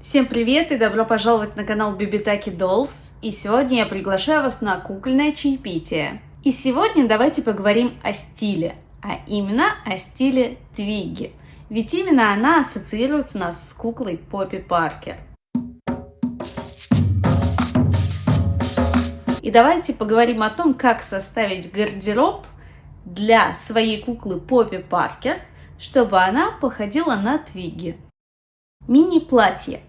Всем привет и добро пожаловать на канал Бибитаки Dolls. И сегодня я приглашаю вас на кукольное чаепитие. И сегодня давайте поговорим о стиле, а именно о стиле Твигги. Ведь именно она ассоциируется у нас с куклой Поппи Паркер. И давайте поговорим о том, как составить гардероб для своей куклы Поппи Паркер, чтобы она походила на Твигги. Мини-платье.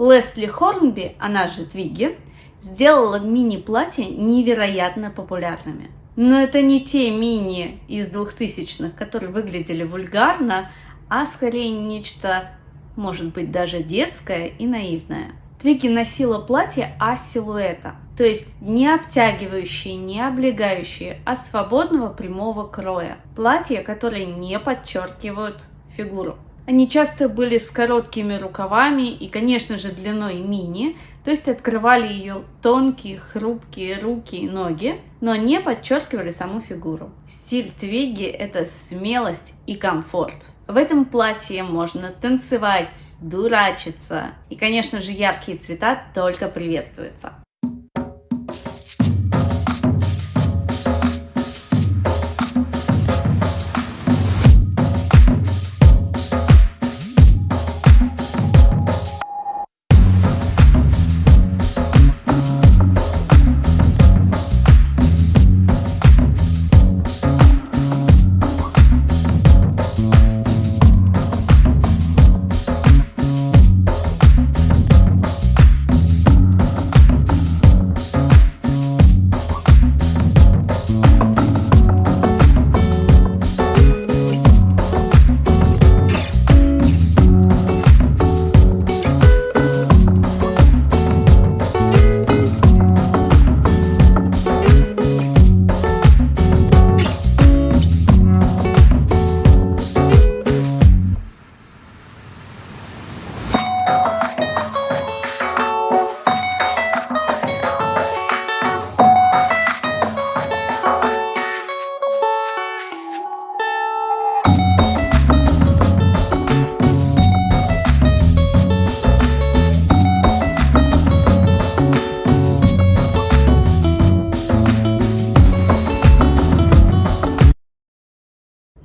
Лесли Хорнби, она же Твигги, сделала мини-платья невероятно популярными. Но это не те мини из двухтысячных, которые выглядели вульгарно, а скорее нечто, может быть, даже детское и наивное. Твигги носила платье А-силуэта, то есть не обтягивающие, не облегающие, а свободного прямого кроя. Платья, которые не подчеркивают фигуру. Они часто были с короткими рукавами и, конечно же, длиной мини, то есть открывали ее тонкие, хрупкие руки и ноги, но не подчеркивали саму фигуру. Стиль Твигги – это смелость и комфорт. В этом платье можно танцевать, дурачиться, и, конечно же, яркие цвета только приветствуются.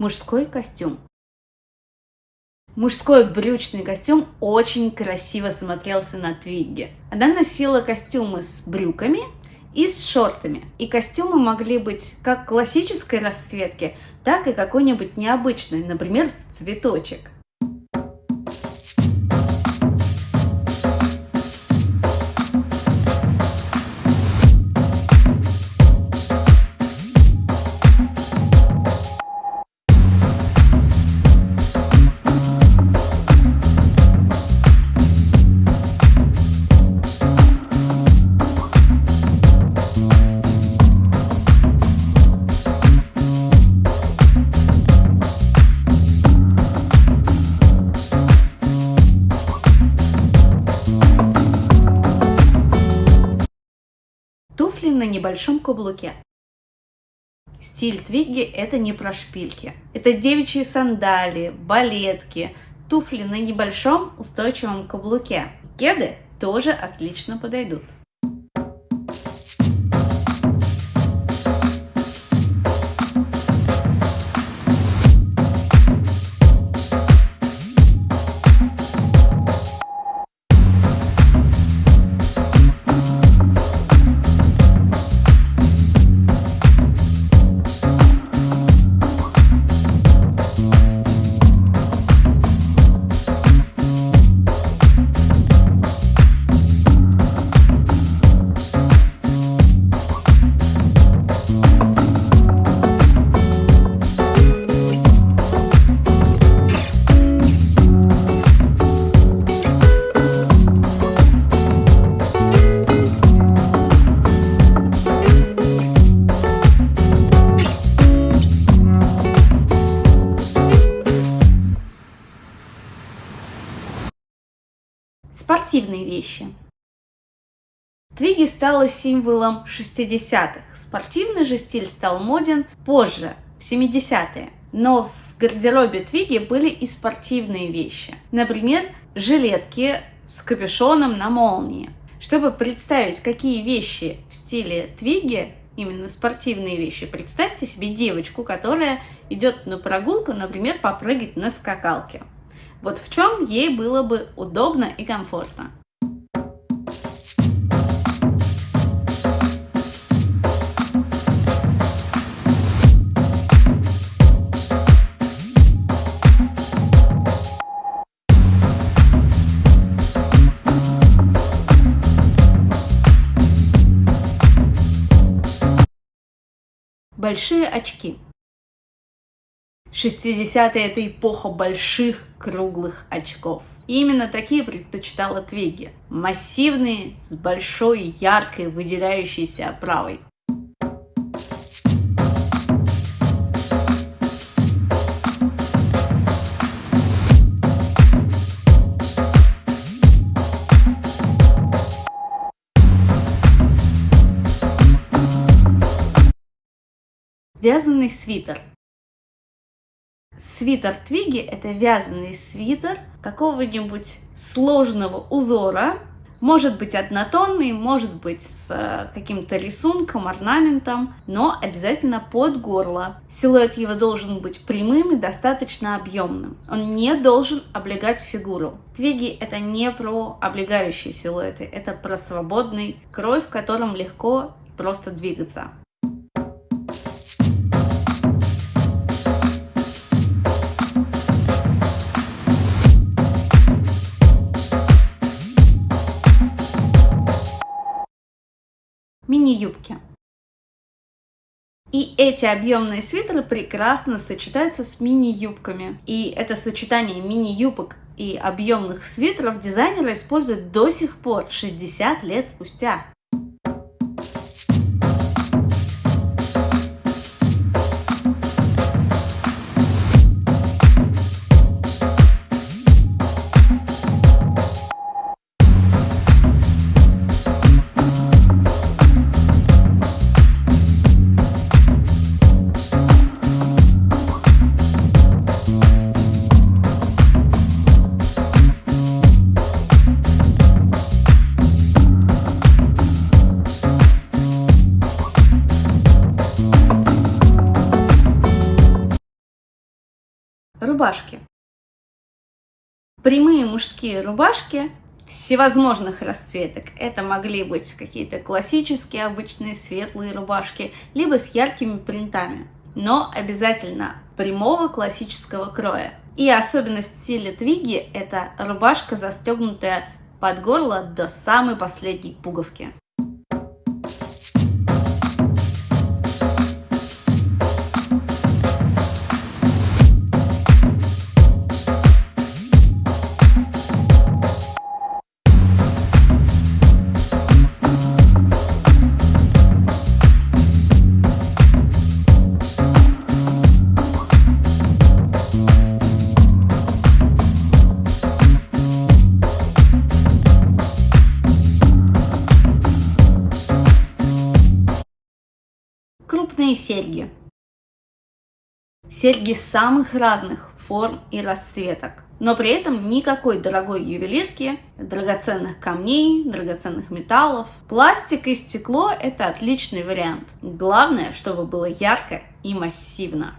Мужской костюм. Мужской брючный костюм очень красиво смотрелся на Твигге. Она носила костюмы с брюками и с шортами. И костюмы могли быть как классической расцветки, так и какой-нибудь необычной, например, в цветочек. Небольшом каблуке. Стиль твигги – это не про шпильки. Это девичьи сандалии, балетки, туфли на небольшом устойчивом каблуке. Кеды тоже отлично подойдут. Спортивные вещи. Твиги стала символом 60-х. Спортивный же стиль стал моден позже, в 70-е. Но в гардеробе Твиги были и спортивные вещи. Например, жилетки с капюшоном на молнии. Чтобы представить, какие вещи в стиле Твиги, именно спортивные вещи, представьте себе девочку, которая идет на прогулку, например, попрыгать на скакалке. Вот в чем ей было бы удобно и комфортно. Большие очки. 60-е – это эпоха больших круглых очков. И именно такие предпочитала Твиги. Массивные, с большой, яркой, выделяющейся оправой. Вязаный свитер. Свитер Твиги – это вязаный свитер какого-нибудь сложного узора, может быть однотонный, может быть с э, каким-то рисунком, орнаментом, но обязательно под горло. Силуэт его должен быть прямым и достаточно объемным. Он не должен облегать фигуру. Твиги – это не про облегающие силуэты, это про свободный крой, в котором легко просто двигаться. Мини-юбки. И эти объемные свитеры прекрасно сочетаются с мини-юбками. И это сочетание мини-юбок и объемных свитеров дизайнеры используют до сих пор, 60 лет спустя. Рубашки. Прямые мужские рубашки всевозможных расцветок. Это могли быть какие-то классические, обычные светлые рубашки, либо с яркими принтами. Но обязательно прямого классического кроя. И особенность стиля Твиги – это рубашка, застегнутая под горло до самой последней пуговки. Серьги. Серьги самых разных форм и расцветок, но при этом никакой дорогой ювелирки, драгоценных камней, драгоценных металлов. Пластик и стекло – это отличный вариант. Главное, чтобы было ярко и массивно.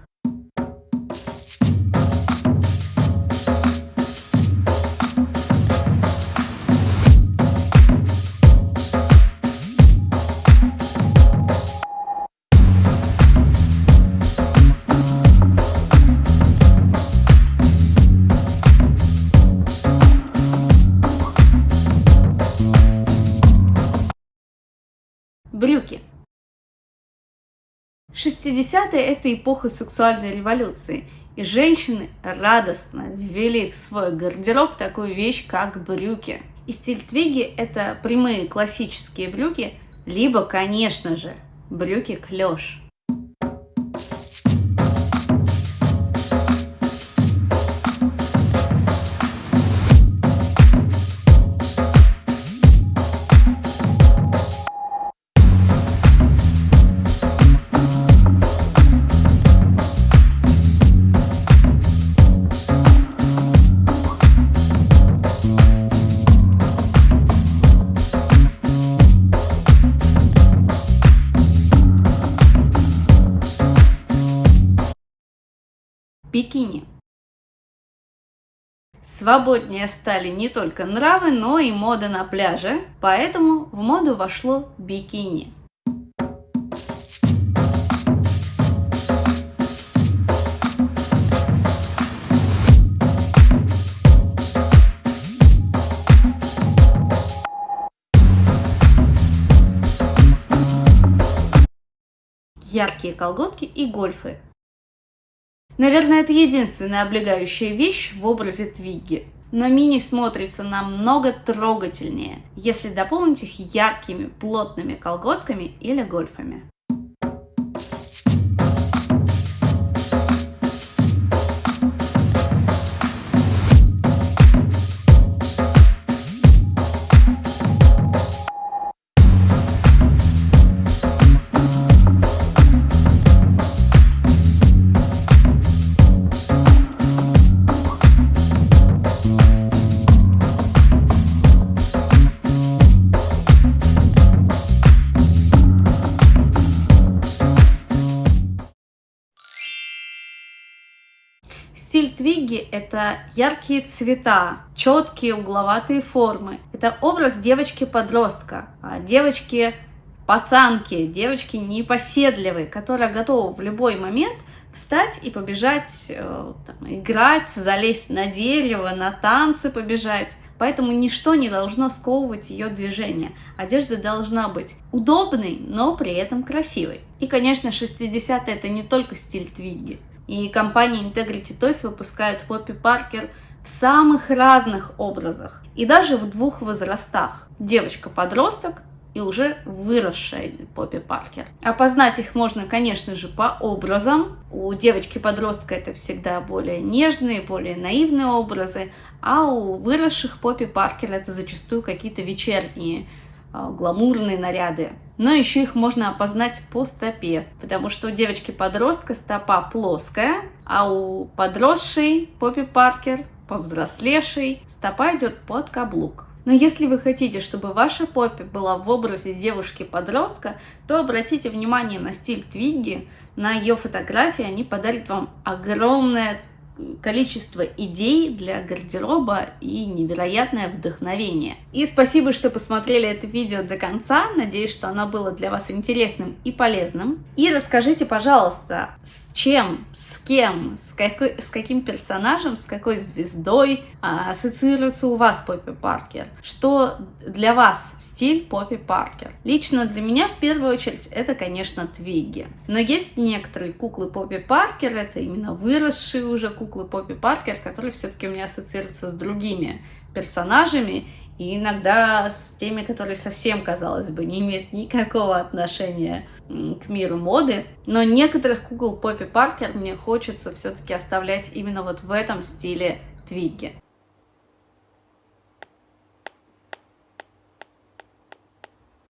Брюки. 60-е – это эпоха сексуальной революции, и женщины радостно ввели в свой гардероб такую вещь, как брюки. И стиль твиги – это прямые классические брюки, либо, конечно же, брюки клеш. Бикини. Свободнее стали не только нравы, но и мода на пляже, поэтому в моду вошло бикини. яркие колготки и гольфы. Наверное, это единственная облегающая вещь в образе Твигги. Но мини смотрится намного трогательнее, если дополнить их яркими плотными колготками или гольфами. Стиль Твигги – это яркие цвета, четкие угловатые формы. Это образ девочки-подростка, а девочки пацанки, девочки непоседливые, которая готова в любой момент встать и побежать, э, там, играть, залезть на дерево, на танцы побежать. Поэтому ничто не должно сковывать ее движение. Одежда должна быть удобной, но при этом красивой. И, конечно, 60-е это не только стиль Твигги. И компания Integrity Toys выпускает Поппи Паркер в самых разных образах. И даже в двух возрастах. Девочка-подросток и уже выросшая Поппи Паркер. Опознать их можно, конечно же, по образам. У девочки-подростка это всегда более нежные, более наивные образы, а у выросших Поппи Паркер это зачастую какие-то вечерние гламурные наряды. Но еще их можно опознать по стопе, потому что у девочки-подростка стопа плоская, а у подросшей Поппи Паркер, повзрослевшей, стопа идет под каблук. Но если вы хотите, чтобы ваша Поппи была в образе девушки-подростка, то обратите внимание на стиль Твигги, на ее фотографии, они подарят вам огромное количество идей для гардероба и невероятное вдохновение. И спасибо, что посмотрели это видео до конца. Надеюсь, что оно было для вас интересным и полезным. И расскажите, пожалуйста, с чем, с кем, с, какой, с каким персонажем, с какой звездой а, ассоциируется у вас Поппи Паркер? Что для вас стиль Поппи Паркер? Лично для меня в первую очередь это, конечно, Твигги. Но есть некоторые куклы Поппи Паркер, это именно выросшие уже куклы, куклы Поппи Паркер, которые все-таки у меня ассоциируются с другими персонажами, и иногда с теми, которые совсем, казалось бы, не имеют никакого отношения к миру моды. Но некоторых кукол Поппи Паркер мне хочется все-таки оставлять именно вот в этом стиле Твигги.